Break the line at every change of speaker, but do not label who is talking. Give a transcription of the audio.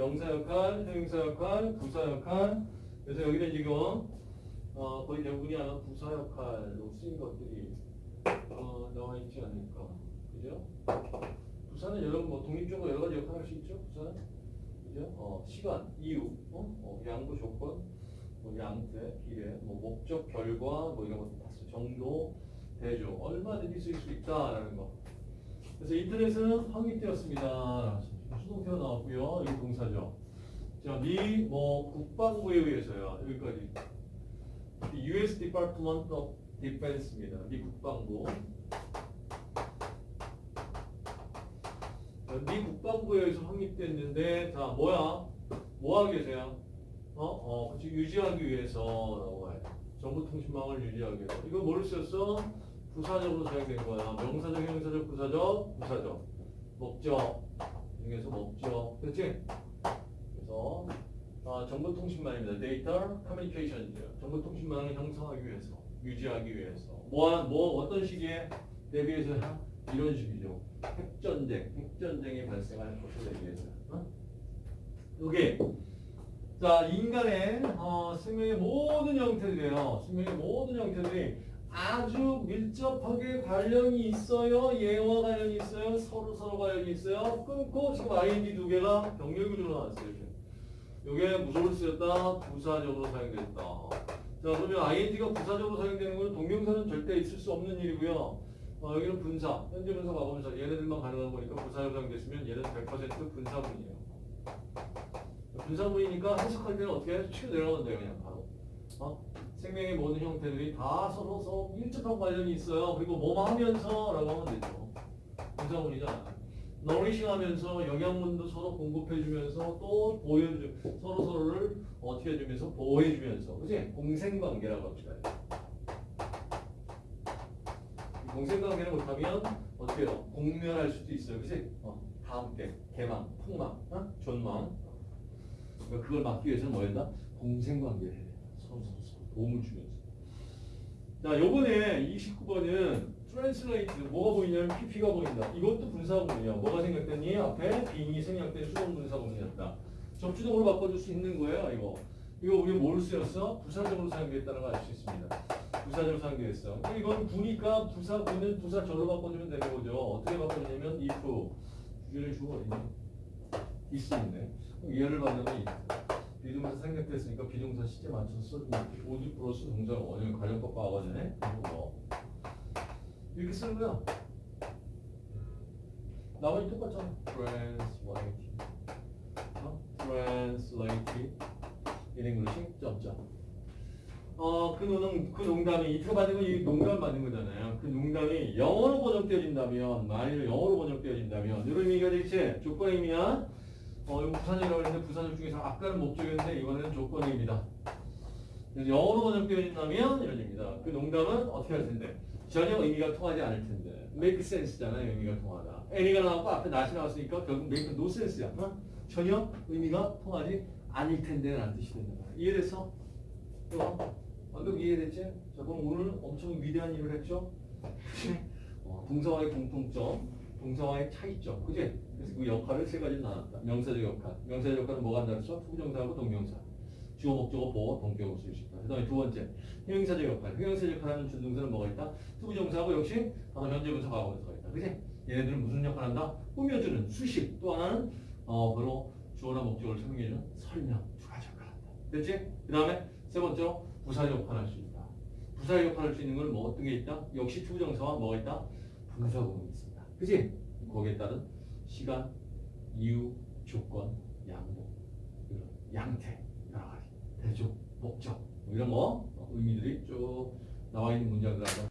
명사 역할, 형용사 역할, 부사 역할. 그래서 여기는 지금 어, 거의 대부분이 아마 부사 역할로 쓰인 것들이 어, 나와 있지 않을까. 그죠? 부사는 여러 뭐 독립적으로 여러 가지 역할을 할 수 있죠. 부사는 그죠? 어, 시간, 이유, 어? 어, 양보 조건, 뭐 양태, 비례, 뭐 목적, 결과, 뭐 이런 다 써. 정도, 대조, 얼마든지 쓸 수 있다라는 거. 그래서 인터넷은 확립되었습니다. 수동태가 나왔고요. 이게 동사죠. 자, 미 뭐 국방부에 의해서요. 여기까지. U.S. Department of Defense입니다. 미 국방부. 자, 미 국방부에 의해서 확립됐는데, 자, 뭐야? 뭐 하기 위해서야? 어, 어, 그치, 유지하기 위해서라고 해. 정보통신망을 유지하기 위해서. 이거 뭐를 썼어? 부사적으로 사용된 거야. 명사적, 형용사적, 부사적, 부사적. 목적. 중에서 목적. 그렇지? 그래서 아, 정보통신망입니다. 데이터 커뮤니케이션이죠. 정보통신망을 형성하기 위해서, 유지하기 위해서. 뭐, 뭐 어떤 시기에 대비해서 이런 식이죠. 핵전쟁, 핵전쟁이 발생할 것을 대비해서. 어? 이게 자 인간의 어, 생명의 모든 형태들이에요. 생명의 모든 형태들이 아주 밀접하게 관련이 있어요. 예와 관련이 있어요. 서로 서로 관련이 있어요. 끊고 지금 ing 두 개가 병렬 구조로 나왔어요. 이렇게. 이게 무속을 쓰였다. 부사적으로 사용됐다. 자 그러면 ing가 부사적으로 사용되는 건 동명사는 절대 있을 수 없는 일이고요. 어, 여기는 분사, 현재 분사, 과거 분사 얘네들만 가능한 거니까 부사적으로 사용됐으면 얘는 100% 분사문이에요. 분사문이니까 해석할 때는 어떻게 해? 치고 내려가면 돼요 그냥 바로. 어? 생명의 모든 형태들이 다 서로 서로 밀접한 관련이 있어요. 그리고 뭐뭐 하면서라고 하면 되죠. 분사문이잖아. 너리싱 하면서 영양분도 서로 공급해주면서 또 보여주 서로 서로를 어떻게 해주면서 보호해주면서 그지 공생관계라고 합시다. 이 공생관계를 못하면 어떻게 해요? 공멸할 수도 있어요. 그지? 어, 다음 때 개망, 폭망, 어? 존망. 그러니까 그걸 막기 위해서는 뭐 한다? 공생관계를 해야 돼. 도움을 주면서. 자, 요번에 29번은 translate 뭐가 보이냐면 PP가 보인다. 이것도 분사구문이야. 뭐가 생략됐니? 앞에 being이 생략된 수동 분사구문이었다. 접주동으로 바꿔줄 수 있는 거예요, 이거. 이거 우리 뭘 쓰였어? 부사적으로 사용됐다는 걸 알 수 있습니다. 부사적으로 사용됐어. 이건 구니까 부사구는 부사절로 바꿔주면 되는 거죠. 어떻게 바꿔주냐면 if 주제를 주어 어딨니? 있었네. 그럼 이해를 받으면 비동사 생략됐으니까 비동사 시제 맞춰서 써주면 돼. 오직 플러스 동사 원형 관련법 과거전에 뭐 이렇게 쓰는 거야. 나머지 똑같잖아. translate. 어? translate in English. 점점. 어, 그 농, 그 농담이, 이틀 받은 건이 농담 받는 거잖아요. 그 농담이 영어로 번역되어진다면, 만일 영어로 번역되어진다면, 이런 의미가 되겠지? 조건 의미야? 어, 이거 부산이라고 했는데, 부산역 중에서 아까는 목적이었는데, 이번에는 조건입니다. 영어로 번역되어진다면, 이런 의미입니다. 그 농담은 어떻게 할 텐데? 전혀 의미가 통하지 않을 텐데. make sense잖아요, 의미가 통하다. any가 나왔고, 앞에 not이 나왔으니까, 결국 make no sense야. 어? 전혀 의미가 통하지 않을 텐데 라는 뜻이 된다. 이해됐어? 어? 완벽 이해됐지? 자, 그럼 오늘 엄청 위대한 일을 했죠? 어, 동사와의 공통점, 동사와의 차이점, 그지? 그래서 그 역할을 세 가지로 나눴다. 명사적 역할. 명사적 역할은 뭐가 한다 그랬어? 투부정사하고 동명사. 주어, 목적어, 보어, 동격으로 쓸 수 있다. 그 다음에 두 번째, 형용사적 역할. 형용사적 역할하는 준동사는 뭐가 있다? 투부정사하고 역시 바로 현재분사, 과거분사가 있다. 그지? 얘네들은 무슨 역할을 한다? 꾸며주는 수식. 또 하나는 어, 바로 주어나 목적어를 설명해주는 설명. 두 가지 역할을 한다. 됐지? 그 다음에 세 번째로 부사 역할을 할수 있다. 부사 역할을 할수 있는 건 뭐 어떤 게 있다? 역시 투부정사와 뭐가 있다? 분사구문이 있습니다. 그지? 거기에 따른 시간, 이유, 조건, 양보, 이런 양태, 여러 가지, 대조, 목적 뭐 이런 거 어, 의미들이 쭉 나와 있는 문장들 한번